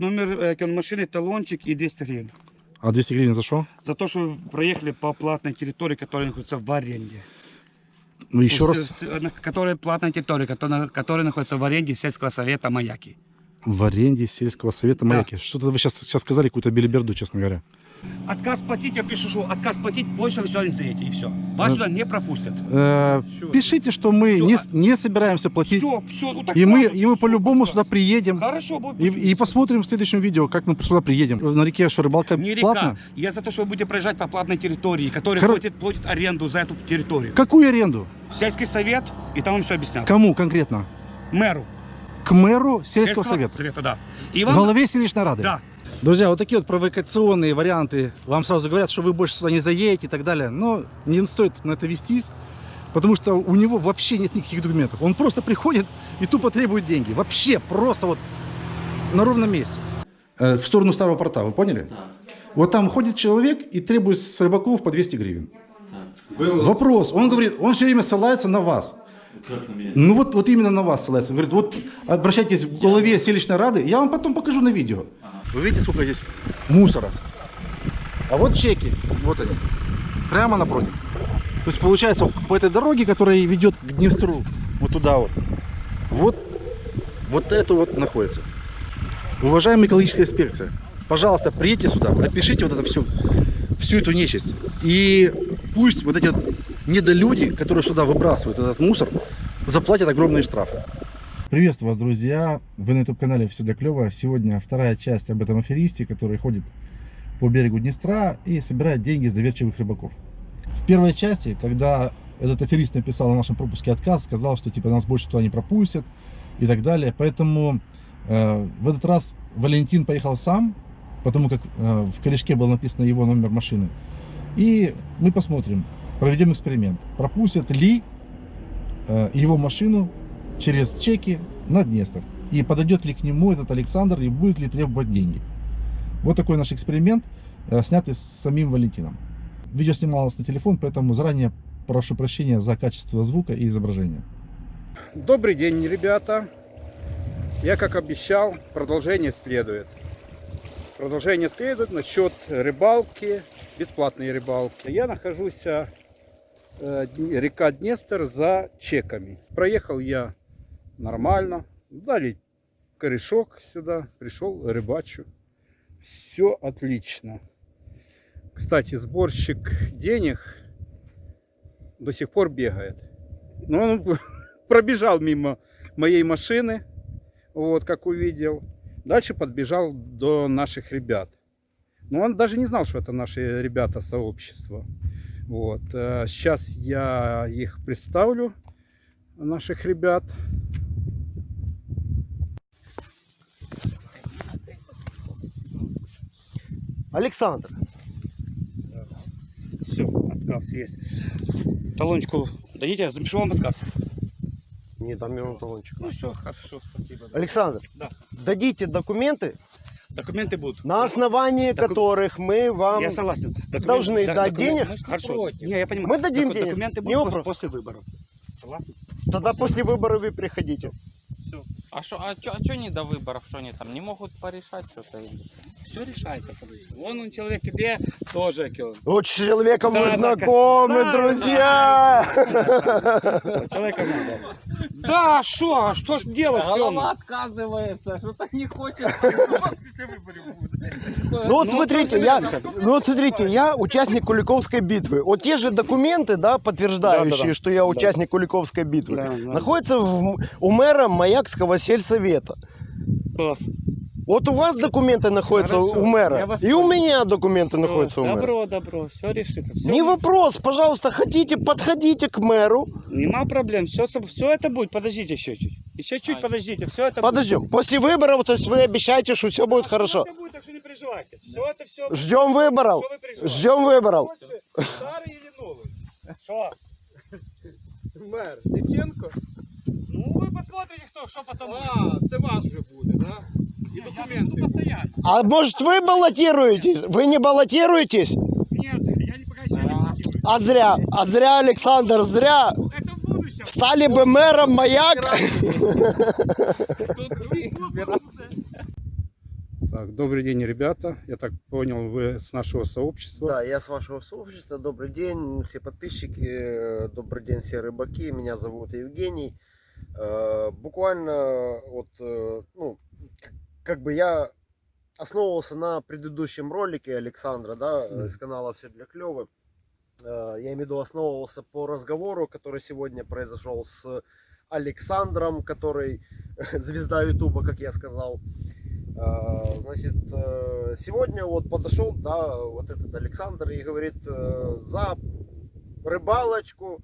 номер э, машины, талончик и 200 гривен. А 200 гривен за что? За то, что вы проехали по платной территории, которая находится в аренде. Ну, еще С- раз. э, на- Которая платная территория, которая, которая находится в аренде сельского совета Маяки. В аренде сельского совета Да. маяки. Что-то вы сейчас, сейчас сказали какую-то белиберду, честно говоря. Отказ платить, я пишу, что отказ платить, больше не заедете, и все. Вас Ну, сюда не пропустят. Э, пишите, что мы Всё. не, с- не собираемся платить. Все, все, ну так И мы, и мы по-любому сюда приедем. Хорошо, будет. И, и посмотрим в следующем видео, как мы сюда приедем. На реке что, рыбалка Не река. Я за то, что вы будете проезжать по платной территории, которая Хоро- платит, платит аренду за эту территорию. Какую аренду? Сельский совет, и там вам все объяснят. Кому конкретно? Мэру. К мэру сельского совета. совета, да. И В вам... голове селищной рады. Да. Друзья, вот такие вот провокационные варианты. Вам сразу говорят, что вы больше сюда не заедете и так далее. Но не стоит на это вестись, потому что у него вообще нет никаких документов. Он просто приходит и тупо требует деньги. Вообще просто вот на ровном месте. Э, в сторону старого порта, вы поняли? Вот там ходит человек и требует с рыбаков по 200 гривен. Вопрос. Он говорит, он все время ссылается на вас. Как на меня? Ну вот, вот именно на вас ссылается. Говорит, вот обращайтесь в голове селищной рады, я вам потом покажу на видео. Вы видите, сколько здесь мусора? А вот чеки, вот они, прямо напротив. То есть получается по этой дороге, которая ведет к Днестру, вот туда вот, вот, вот это вот находится. Уважаемая экологическая инспекция, пожалуйста, приедьте сюда, напишите вот это всю, всю эту нечисть. И пусть вот эти вот недолюди, которые сюда выбрасывают этот мусор, заплатят огромные штрафы. Приветствую вас, друзья! Вы на YouTube-канале «Все для клёва». Сегодня вторая часть об этом аферисте, который ходит по берегу Днестра и собирает деньги с доверчивых рыбаков. В первой части, когда этот аферист написал на нашем пропуске отказ, сказал, что типа нас больше туда не пропустят и так далее. Поэтому э, в этот раз Валентин поехал сам, потому как э, в корешке был написан его номер машины. И мы посмотрим, проведем эксперимент. Пропустят ли э, его машину через чеки на Днестр. И подойдет ли к нему этот Александр и будет ли требовать деньги. Вот такой наш эксперимент, э, снятый с самим Валентином. Видео снималось на телефон, поэтому заранее прошу прощения за качество звука и изображения. Добрый день, ребята. Я, как обещал, продолжение следует. Продолжение следует насчет рыбалки, бесплатной рыбалки. Я нахожусь, э, река Днестр, за чеками. Проехал я нормально, дали корешок сюда, пришел рыбачу. Все отлично. Кстати, сборщик денег до сих пор бегает. Но он пробежал мимо моей машины, вот как увидел. Дальше подбежал до наших ребят. Но он даже не знал, что это наши ребята сообщества. Вот. э, Сейчас я их представлю, наших ребят. Александр, Все, отказ есть. Талончику дадите, я запишу вам отказ. не дам ему талончик. Ну все, хорошо, спасибо. Александр, Да. дадите документы, Документы будут. на основании Доку- которых мы вам... Я согласен. Документы- должны да, дать докумен- денег? Хорошо. Не, я понимаю. Мы дадим Доку- денег, Документы не будут вопрос. после выборов. Согласны? Тогда после выборов вы приходите. Все. А что, а чё, а чё не до выборов, что они там не могут порешать что-то? Все решается. Вон он человек где тоже. с человеком Да, мы да, знакомы, да, друзья! Человека надо. Да, что, а что ж делать? Голова отказывается, что-то не хочет. Ну вот смотрите, я, ну вот смотрите, я участник Куликовской битвы. Вот те же документы, да, подтверждающие, Да-да-да. что я участник Куликовской битвы, Да, да. находятся в- у мэра Маякского сельсовета. Класс. Вот у вас документы находятся Хорошо, у мэра, и у меня документы Всё, находятся у мэра. Добро, добро, все решится. Всё. Не вопрос, пожалуйста, хотите, подходите к мэру. Нема проблем, все, все это будет. Подождите еще чуть. Еще чуть А, подождите, все это Подождем. После выборов, то есть вы обещаете, что все будет хорошо. Все это будет, так что не переживайте. Все это все. Ждем выборов. Что вы? Ждем выборов. Старый или новый? Что? Мер, Диченко? Ну ви посмотрите, хто, що потім А, це ваш вже буде, да? А может вы баллотируетесь? Вы не баллотируетесь? Нет, я не пока еще не мотивую. А зря. А зря, Александр, зря. Это. Стали бы мэром маяк. Так, добрый день, ребята. Я так понял, вы с нашего сообщества. Да, я с вашего сообщества. Добрый день, все подписчики. э, Добрый день, все рыбаки. Меня зовут Евгений. Э, Буквально вот, э, ну, как бы я основывался на предыдущем ролике Александра, да, э, Мгм. с канала Все для клёвы. Э, Я имею в виду основывался по разговору, который сегодня произошел с Александром, который звезда Ютуба, как я сказал. А, Значит, э, сегодня вот подошел, да, вот этот Александр и говорит э, за рыбалочку.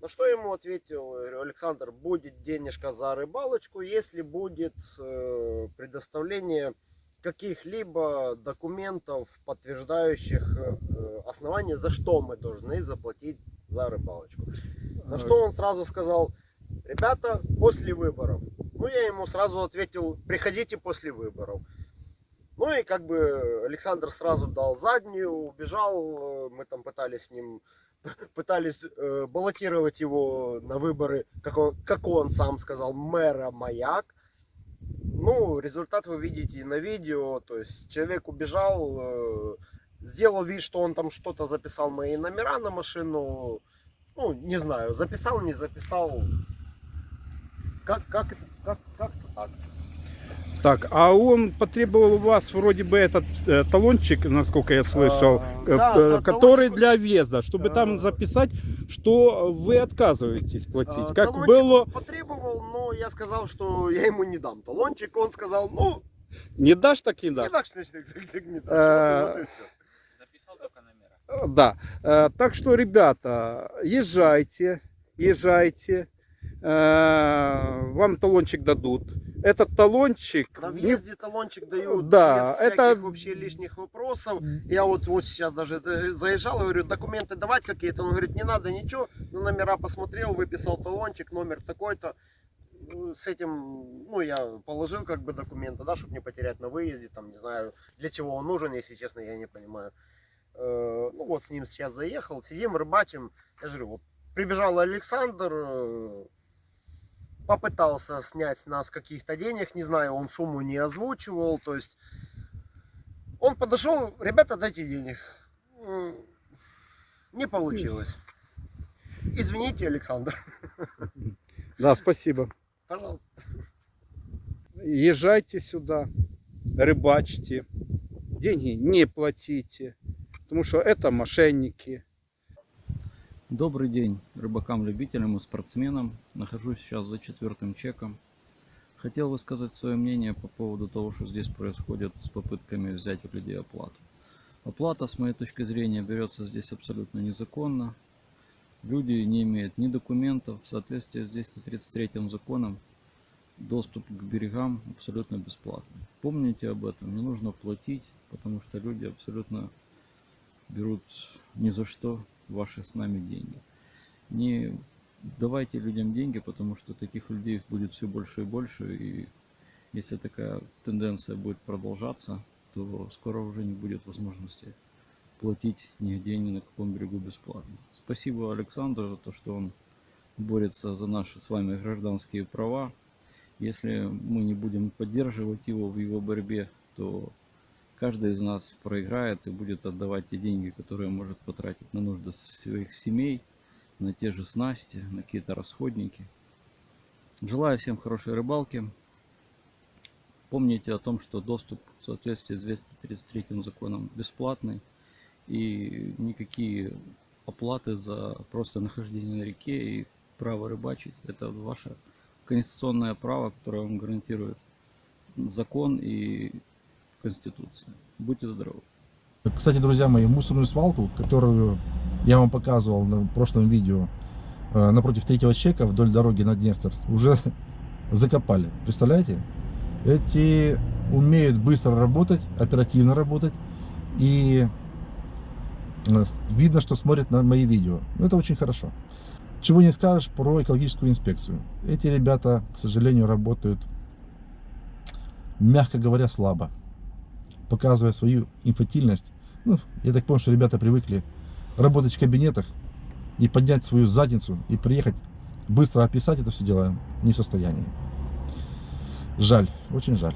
На что ему ответил Александр, будет денежка за рыбалочку, если будет э, предоставление каких-либо документов, подтверждающих э, основания, за что мы должны заплатить за рыбалочку. На что он сразу сказал, ребята, после выборов. Ну, я ему сразу ответил, приходите после выборов. Ну и как бы Александр сразу дал заднюю, убежал. э, Мы там пытались с ним, пытались э, баллотировать его на выборы, как он, как он сам сказал, мэра Маяк. Ну, результат вы видите на видео. То есть человек убежал, э, сделал вид, что он там что-то записал мои номера на машину. Ну, не знаю, записал, не записал. Как, как, как, как-то так. Так, а он потребовал у вас вроде бы этот э, талончик, насколько я слышал, А, э, да, э, да, который талончик- для въезда, чтобы там А. записать, что вы отказываетесь платить. А, как было, он потребовал, но я сказал, что я ему не дам талончик. Он сказал, ну, не дашь так не не дашь. дашь, значит, так- так не дашь. А, Вот и- вот и всё. Записал только номера. Э, Да. Э, Так что, ребята, езжайте, езжайте. Э, Вам талончик дадут. Этот талончик... На не- въезде талончик дают Да, без это- всяких вообще лишних вопросов. Я вот, вот сейчас даже э, заезжал, говорю, документы давать какие-то. Он говорит, не надо ничего. На номера посмотрел, выписал талончик, номер такой-то. Ну, С этим, ну, я положил как бы документы, да, чтобы не потерять на выезде, там, не знаю, для чего он нужен, если честно, я не понимаю. Э, Ну, вот с ним сейчас заехал, сидим, рыбачим. Я же говорю, вот прибежал Александр, э, попытался снять нас каких-то денег, не знаю, он сумму не озвучивал, то есть он подошел, ребята, дайте денег. Не получилось. Извините, Александр. Да, спасибо. Пожалуйста. Езжайте сюда, рыбачьте, деньги не платите, потому что это мошенники. Добрый день рыбакам-любителям и спортсменам. Нахожусь сейчас за четвертым чеком. Хотел высказать свое мнение по поводу того, что здесь происходит с попытками взять у людей оплату. Оплата, с моей точки зрения, берется здесь абсолютно незаконно. Люди не имеют ни документов. В соответствии с 233 законом доступ к берегам абсолютно бесплатный. Помните об этом. Не нужно платить, потому что люди абсолютно берут ни за что ваши с нами деньги. Не давайте людям деньги, потому что таких людей будет все больше и больше. И если такая тенденция будет продолжаться, то скоро уже не будет возможности платить нигде, ни на каком берегу бесплатно. Спасибо Александру за то, что он борется за наши с вами гражданские права. Если мы не будем поддерживать его в его борьбе, то каждый из нас проиграет и будет отдавать те деньги, которые может потратить на нужды своих семей, на те же снасти, на какие-то расходники. Желаю всем хорошей рыбалки. Помните о том, что доступ в соответствии с 233 законом бесплатный. И никакие оплаты за просто нахождение на реке и право рыбачить – это ваше конституционное право, которое вам гарантирует закон и Конституция. Будьте здоровы. Кстати, друзья мои, мусорную свалку, которую я вам показывал на прошлом видео, э, напротив третьего чека вдоль дороги на Днестр, уже закопали. Представляете? Эти умеют быстро работать, оперативно работать. И э, видно, что смотрят на мои видео. Ну, Это очень хорошо. Чего не скажешь про экологическую инспекцию. Эти ребята, к сожалению, работают, мягко говоря, слабо показывая свою инфантильность. Ну, я так понял, что ребята привыкли работать в кабинетах и поднять свою задницу и приехать быстро описать это все дело не в состоянии. Жаль, очень жаль.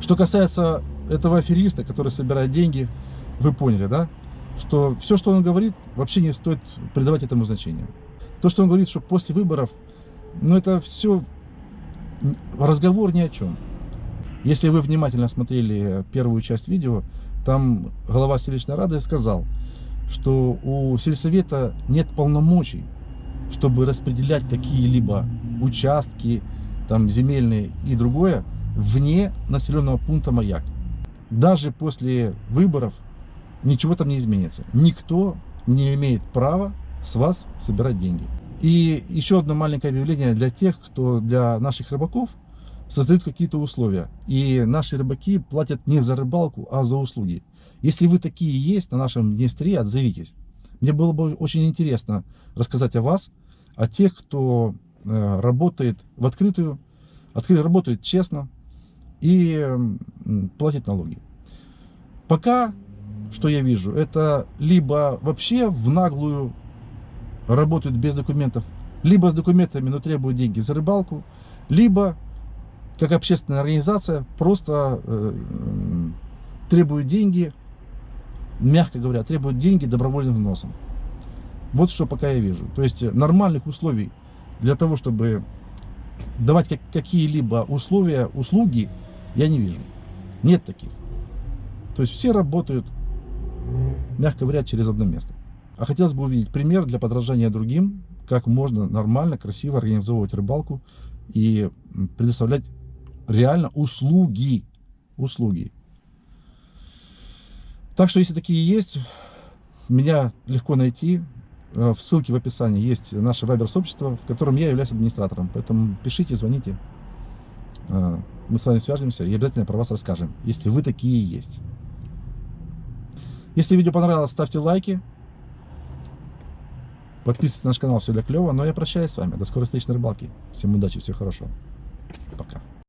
Что касается этого афериста, который собирает деньги, вы поняли, да? Что все, что он говорит, вообще не стоит придавать этому значения. То, что он говорит, что после выборов, ну это все разговор ни о чем. Если вы внимательно смотрели первую часть видео, там глава селищной рады сказал, что у сельсовета нет полномочий, чтобы распределять какие-либо участки, там земельные и другое, вне населенного пункта Маяк. Даже после выборов ничего там не изменится. Никто не имеет права с вас собирать деньги. И еще одно маленькое объявление для тех, кто для наших рыбаков создают какие-то условия. И наши рыбаки платят не за рыбалку, а за услуги. Если вы такие есть на нашем Днестре, отзовитесь. Мне было бы очень интересно рассказать о вас, о тех, кто э, работает в открытую, открыто работает честно и платит налоги. Пока, что я вижу, это либо вообще в наглую работают без документов, либо с документами, но требуют деньги за рыбалку, либо как общественная организация просто э, требуют деньги, мягко говоря, требуют деньги добровольным взносом. Вот что пока я вижу. То есть нормальных условий для того, чтобы давать как, какие-либо условия, услуги, я не вижу. Нет таких. То есть все работают, мягко говоря, через одно место. А хотелось бы увидеть пример для подражания другим, как можно нормально, красиво организовывать рыбалку и предоставлять реально услуги. Услуги. Так что, если такие есть, меня легко найти. Э, в ссылке в описании есть наше вайбер-сообщество, в котором я являюсь администратором. Поэтому пишите, звоните. Э, мы с вами свяжемся и обязательно про вас расскажем, если вы такие есть. Если видео понравилось, ставьте лайки. Подписывайтесь на наш канал, все для клево. Но я прощаюсь с вами. До скорой встречи на рыбалке. Всем удачи, всего хорошего. Пока.